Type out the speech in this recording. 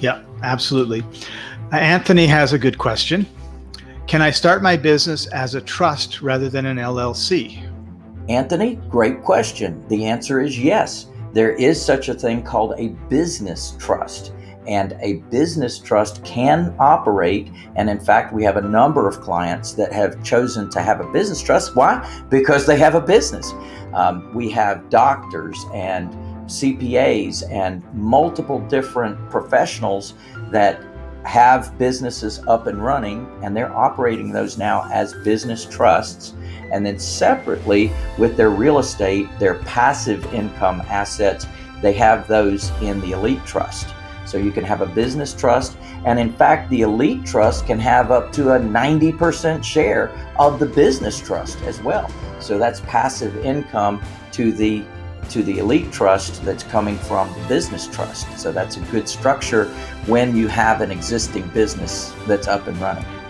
Yeah, absolutely. Anthony has a good question. Can I start my business as a trust rather than an LLC? Anthony, great question. The answer is yes. There is such a thing called a business trust and a business trust can operate. And in fact, we have a number of clients that have chosen to have a business trust. Why? Because they have a business. Um, we have doctors and CPAs and multiple different professionals that have businesses up and running and they're operating those now as business trusts. And then separately with their real estate, their passive income assets, they have those in the Elite Trust. So you can have a business trust. And in fact, the Elite Trust can have up to a 90% share of the business trust as well. So that's passive income to the to the elite trust that's coming from the business trust. So that's a good structure when you have an existing business that's up and running.